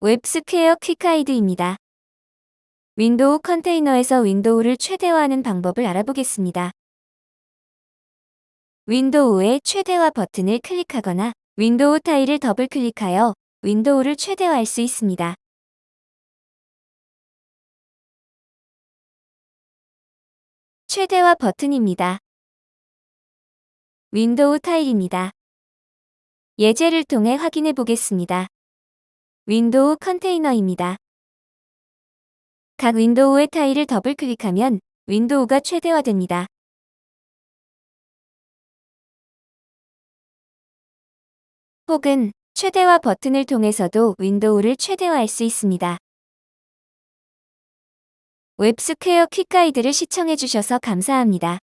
웹스퀘어 quick guide입니다. 윈도우 컨테이너에서 윈도우를 최대화하는 방법을 알아보겠습니다. 윈도우의 최대화 버튼을 클릭하거나 윈도우 title을 더블 클릭하여 윈도우를 최대화할 수 있습니다. 최대화 버튼입니다. 윈도우 title입니다. 예제를 통해 확인해 보겠습니다. 윈도우 컨테이너입니다. 각 윈도우의 title을 더블 클릭하면 윈도우가 최대화됩니다. 혹은 최대화 버튼을 통해서도 윈도우를 최대화할 수 있습니다. 웹스퀘어 quick guide를 시청해주셔서 감사합니다.